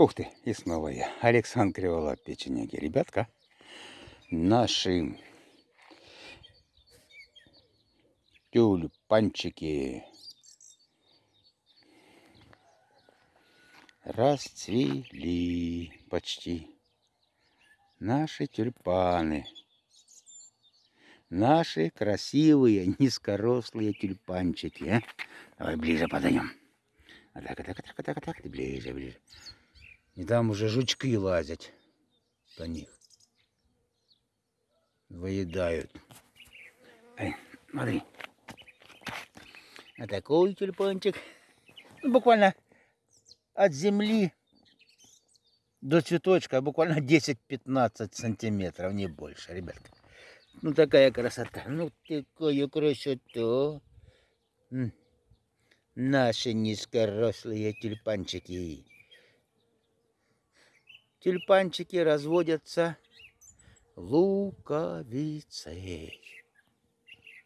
Ух ты, и снова я. Александр Криволап, печенеги. Ребятка, наши тюльпанчики расцвели почти. Наши тюльпаны. Наши красивые, низкорослые тюльпанчики. А? Давай ближе подойдем. А так, а так, а так, а так, а так, ближе, ближе. И там уже жучки лазят по них. Выедают. Эй, смотри. А такой тюльпанчик. Ну, буквально от земли до цветочка буквально 10-15 сантиметров, не больше, ребятка. Ну такая красота, ну такая красота. Наши низкорослые тюльпанчики. Тюльпанчики разводятся луковицей.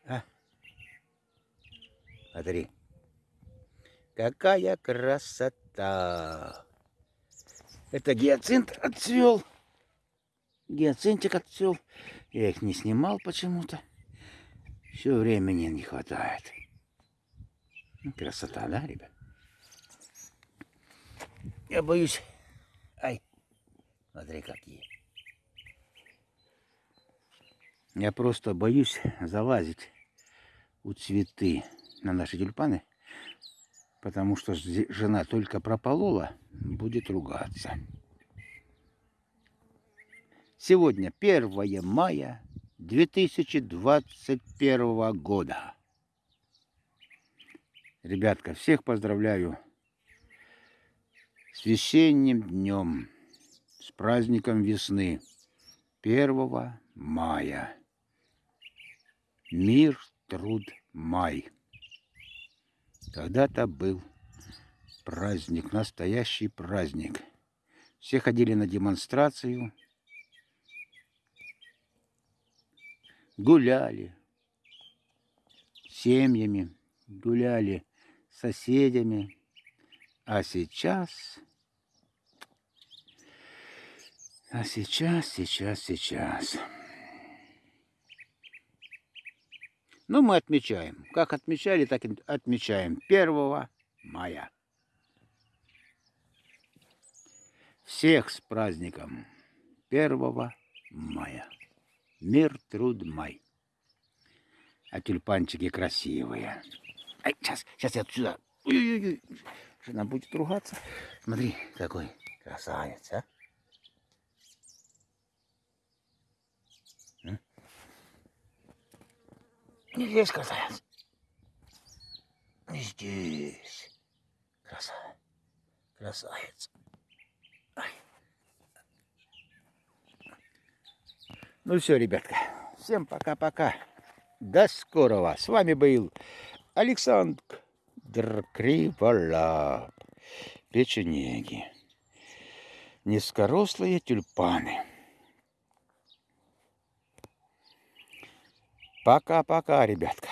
А? Смотри. Какая красота! Это гиацинт отцвел. Гиацинтик отцвел. Я их не снимал почему-то. Все времени не хватает. Красота, да, ребят? Я боюсь. Смотри какие. Я просто боюсь залазить у цветы на наши тюльпаны потому что жена только прополола, будет ругаться. Сегодня 1 мая 2021 года. Ребятка, всех поздравляю с весенним днем, с праздником весны 1 мая. Мир, труд, май. Когда-то был праздник, настоящий праздник. Все ходили на демонстрацию, гуляли семьями, гуляли соседями. А сейчас... А сейчас, сейчас, сейчас... Ну, мы отмечаем. Как отмечали, так и отмечаем. 1 мая. Всех с праздником 1 мая. Мир, труд, май. А тюльпанчики красивые. Ай, сейчас, сейчас я отсюда. Ой-ой-ой. Жена будет ругаться. Смотри, какой красавец, а. Не здесь красавец. Не здесь. Красавец. Красавец. Ну все, ребятка. Всем пока-пока. До скорого. С вами был Александр Криволап. Печенеги. Низкорослые тюльпаны. Пока-пока, ребятка.